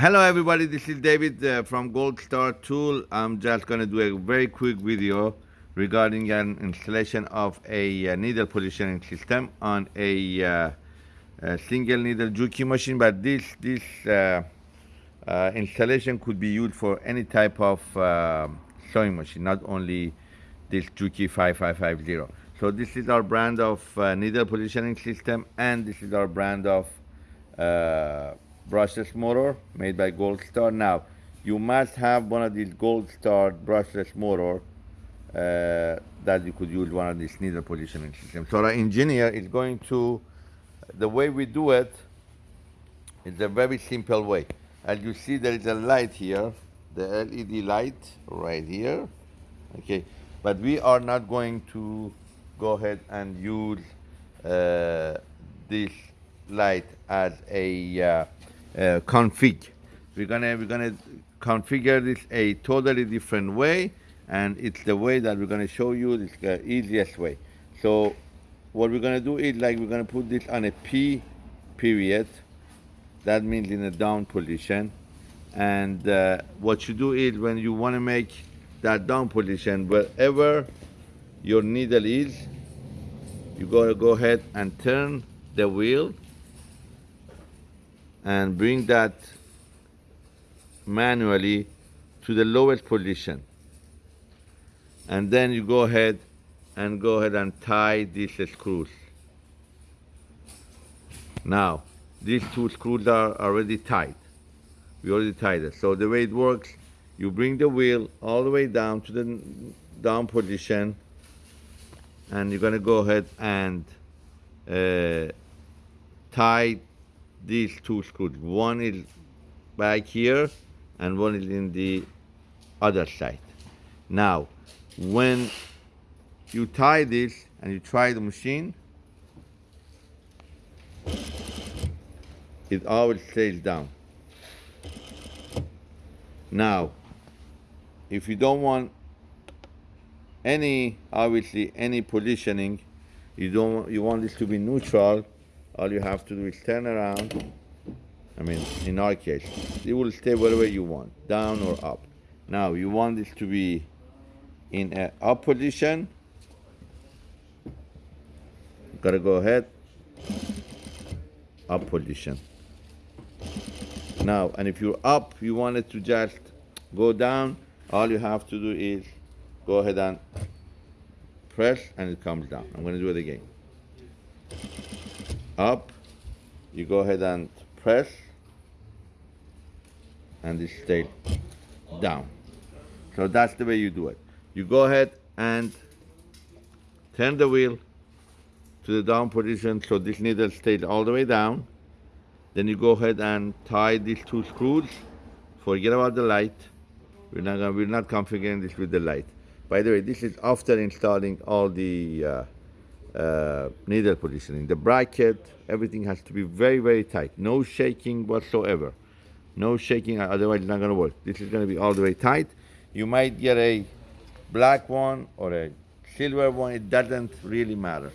Hello everybody, this is David uh, from Gold Star Tool. I'm just going to do a very quick video regarding an installation of a uh, needle positioning system on a, uh, a single needle Juki machine, but this, this uh, uh, installation could be used for any type of uh, sewing machine, not only this Juki 5550. So this is our brand of needle positioning system and this is our brand of brushless motor made by Gold Star. Now, you must have one of these Gold Star brushless motor uh, that you could use one of these needle positioning systems. So the engineer is going to, the way we do it is a very simple way. As you see, there is a light here, the LED light right here, okay? But we are not going to go ahead and use uh, this light as a uh, uh, config. We're gonna we're gonna configure this a totally different way, and it's the way that we're gonna show you the easiest way. So what we're gonna do is like we're gonna put this on a P period. That means in a down position. And uh, what you do is when you want to make that down position, wherever your needle is, you gotta go ahead and turn the wheel and bring that manually to the lowest position. And then you go ahead and go ahead and tie these screws. Now, these two screws are already tied. We already tied it. So the way it works, you bring the wheel all the way down to the down position and you're gonna go ahead and uh, tie these two screws. One is back here and one is in the other side. Now, when you tie this and you try the machine, it always stays down. Now, if you don't want any, obviously, any positioning, you don't, you want this to be neutral, all you have to do is turn around. I mean, in our case, it will stay wherever you want, down or up. Now, you want this to be in a up position. Gotta go ahead, up position. Now, and if you're up, you want it to just go down, all you have to do is go ahead and press and it comes down. I'm gonna do it again up, you go ahead and press, and it stays down. So that's the way you do it. You go ahead and turn the wheel to the down position so this needle stays all the way down. Then you go ahead and tie these two screws. Forget about the light. We're not, gonna, we're not configuring this with the light. By the way, this is after installing all the uh, uh, needle positioning. The bracket, everything has to be very, very tight. No shaking whatsoever. No shaking, otherwise it's not gonna work. This is gonna be all the way tight. You might get a black one or a silver one, it doesn't really matter.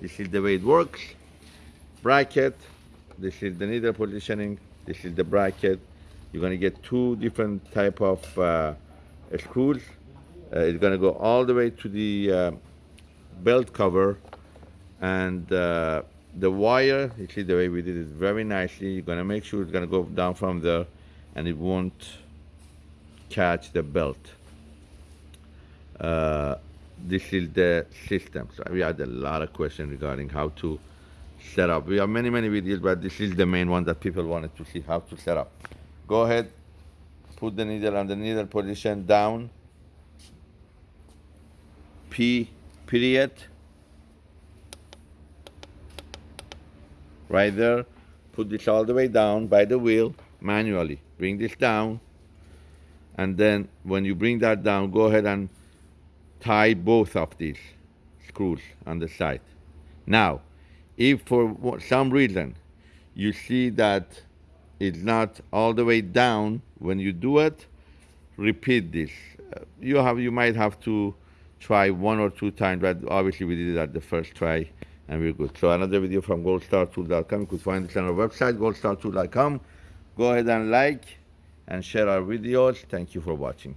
This is the way it works. Bracket, this is the needle positioning, this is the bracket. You're gonna get two different type of uh, screws. Uh, it's gonna go all the way to the uh, belt cover and uh, the wire you see the way we did it very nicely. You're gonna make sure it's gonna go down from there and it won't catch the belt. Uh, this is the system. So we had a lot of questions regarding how to set up. We have many many videos but this is the main one that people wanted to see how to set up. Go ahead put the needle on the needle position down. P period right there. Put this all the way down by the wheel manually. Bring this down. And then when you bring that down go ahead and tie both of these screws on the side. Now if for some reason you see that it's not all the way down when you do it repeat this. You have you might have to try one or two times, but obviously we did it at the first try and we're good. So another video from goldstartool.com. You could find this on our website, goldstartool.com. Go ahead and like, and share our videos. Thank you for watching.